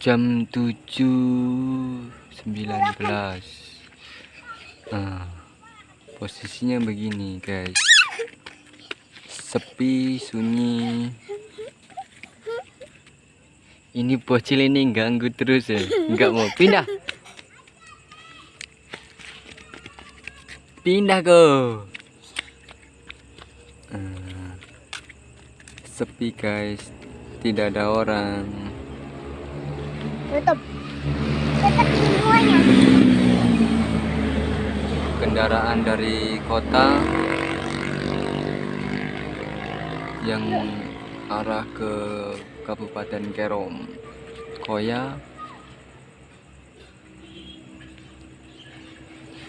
jam 7.19 nah posisinya begini guys. Sepi sunyi. Ini bocil ini ganggu terus ya. Nggak mau. Pindah. Pindah go. Nah, sepi guys. Tidak ada orang tutup tutup semuanya kendaraan dari kota yang arah ke Kabupaten Kerom Koya.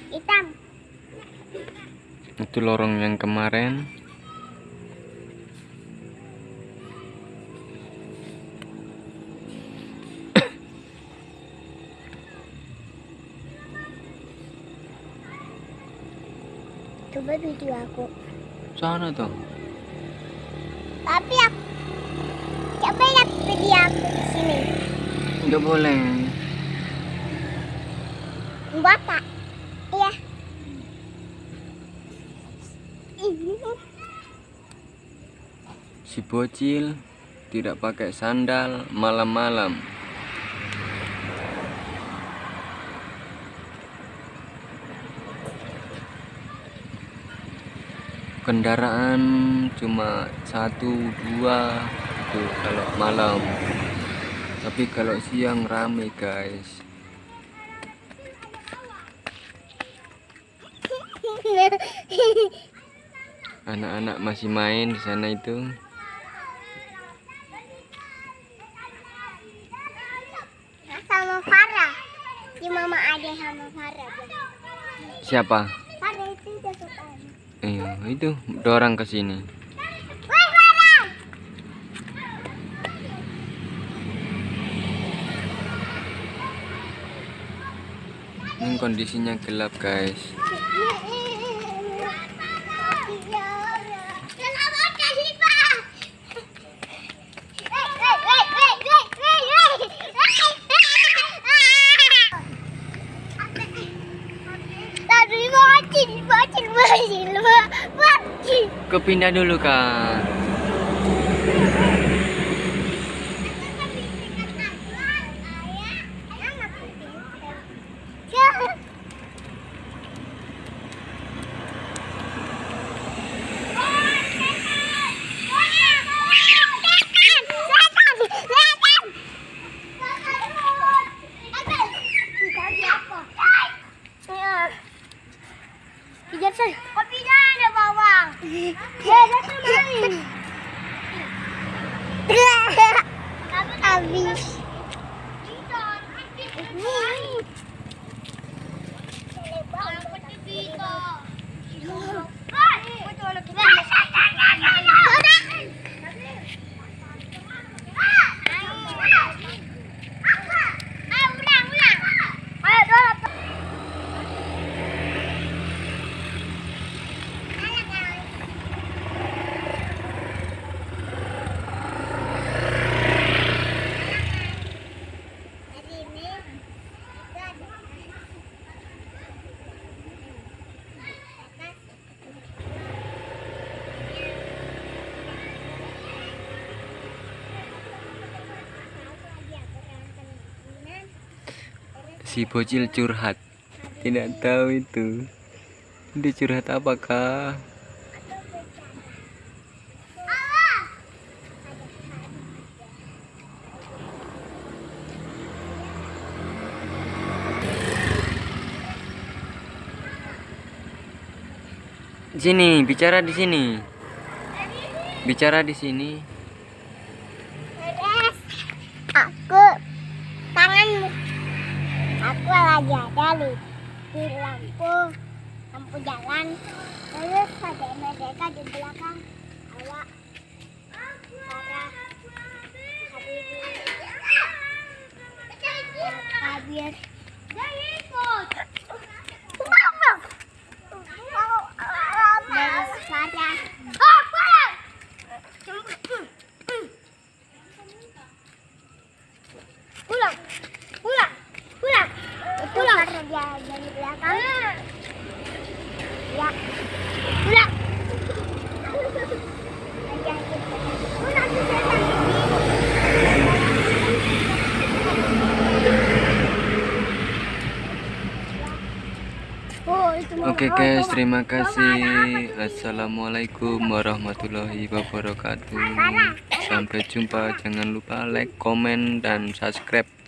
Hitam. Itu lorong yang kemarin coba video aku. Sana tuh tapi aku coba lihat video aku di sini. Nggak boleh. Bapak iya. Ini. Si bocil tidak pakai sandal malam-malam kendaraan cuma satu dua itu kalau malam. Tapi kalau siang rame guys. Anak-anak masih main di sana itu. Sama Farah. Di mama ada sama Farah. Siapa Farah itu udah suka iya itu dorang ke sini. Ini kondisinya gelap guys kepindah dulu kan aves. Si bocil curhat. Tidak tahu itu. Dia curhat apakah? Sini bicara di sini. Bicara di sini Beres. Aku tanganmu. Aku lagi ada di, di lampu lampu jalan. Terus ada mereka di belakang. dari belakang ya Oke okay guys, terima kasih. Assalamualaikum warahmatullahi wabarakatuh. Sampai jumpa. Jangan lupa like, comment dan subscribe.